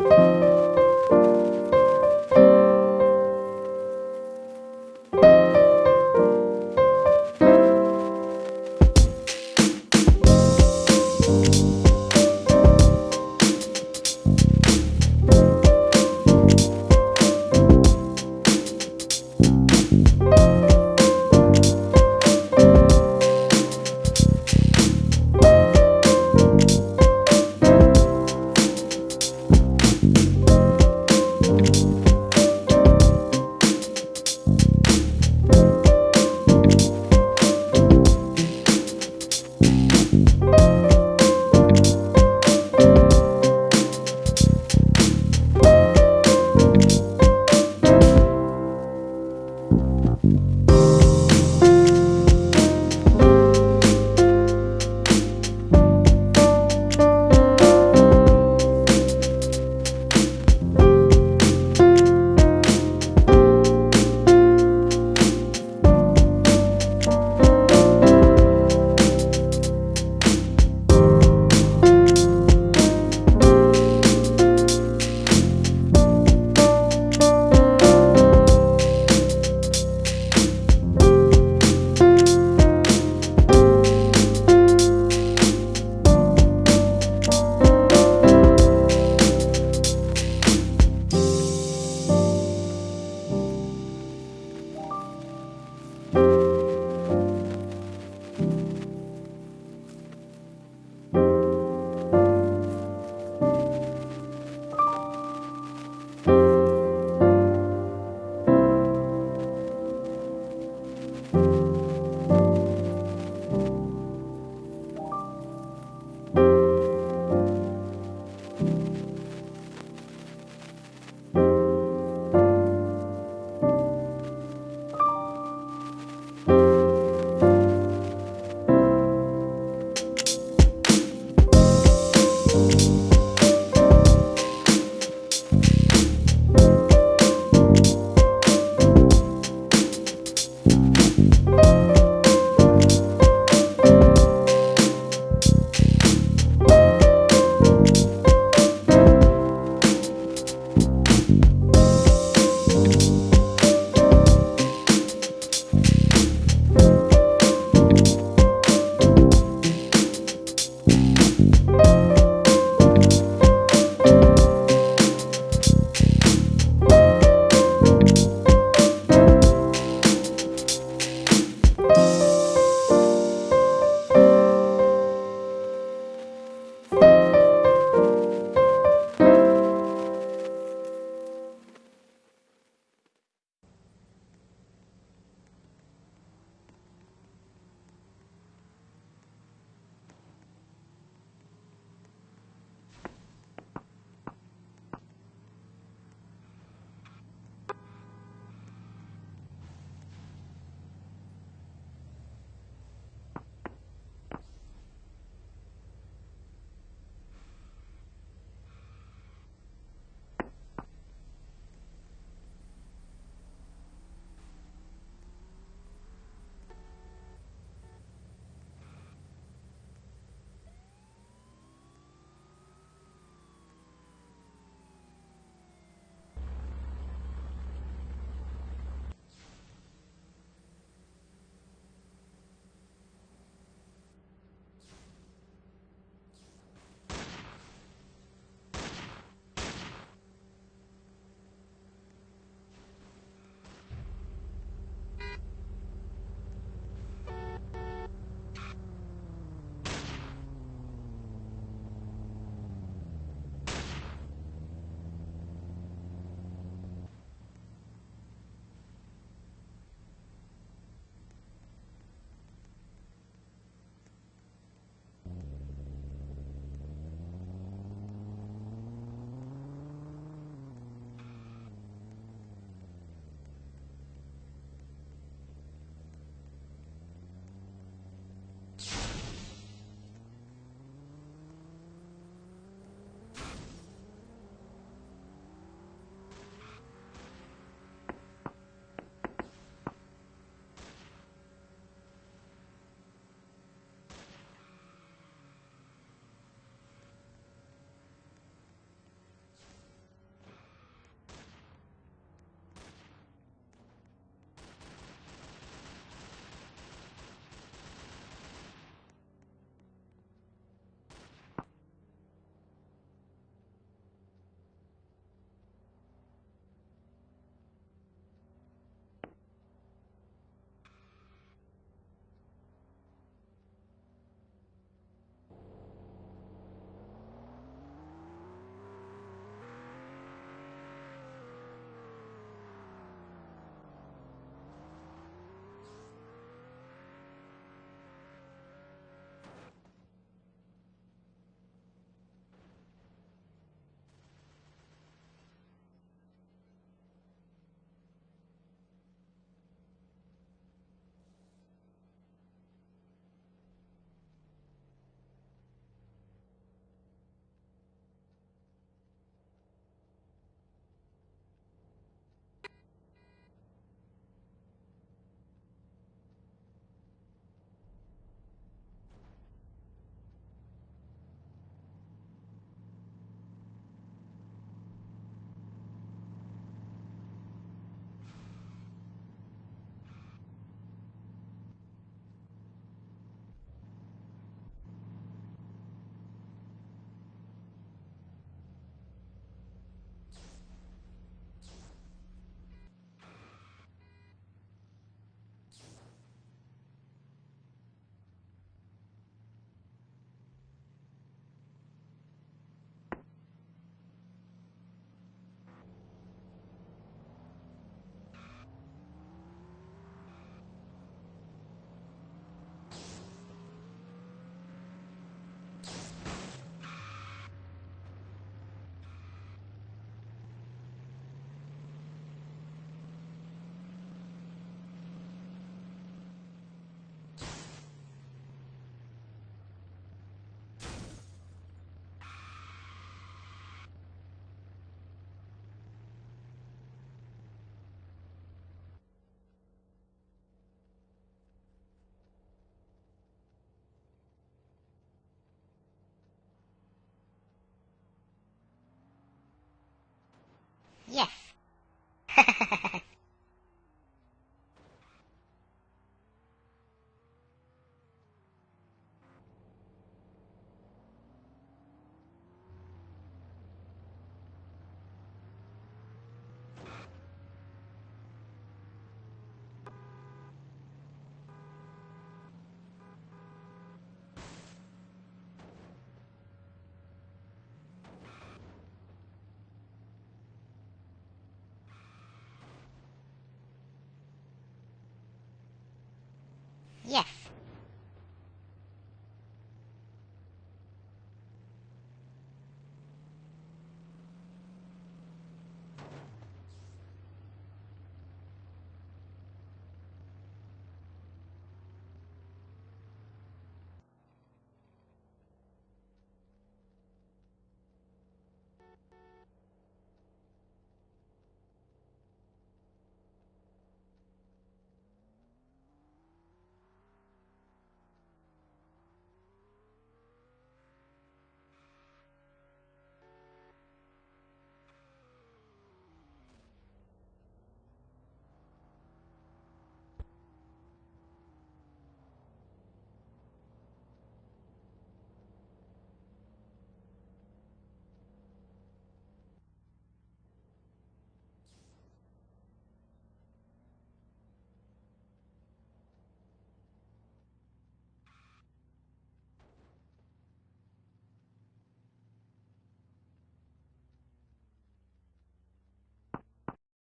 you Yes. Yes.